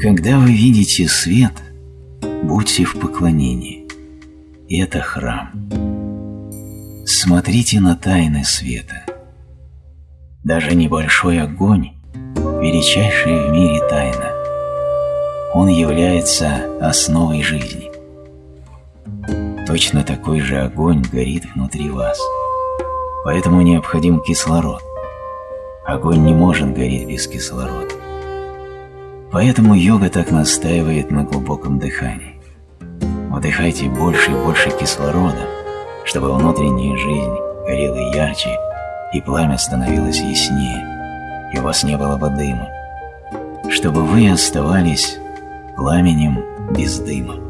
Когда вы видите свет, будьте в поклонении. Это храм. Смотрите на тайны света. Даже небольшой огонь – величайшая в мире тайна. Он является основой жизни. Точно такой же огонь горит внутри вас. Поэтому необходим кислород. Огонь не может гореть без кислорода. Поэтому йога так настаивает на глубоком дыхании. Вдыхайте больше и больше кислорода, чтобы внутренняя жизнь горела ярче и пламя становилось яснее, и у вас не было бы дыма, чтобы вы оставались пламенем без дыма.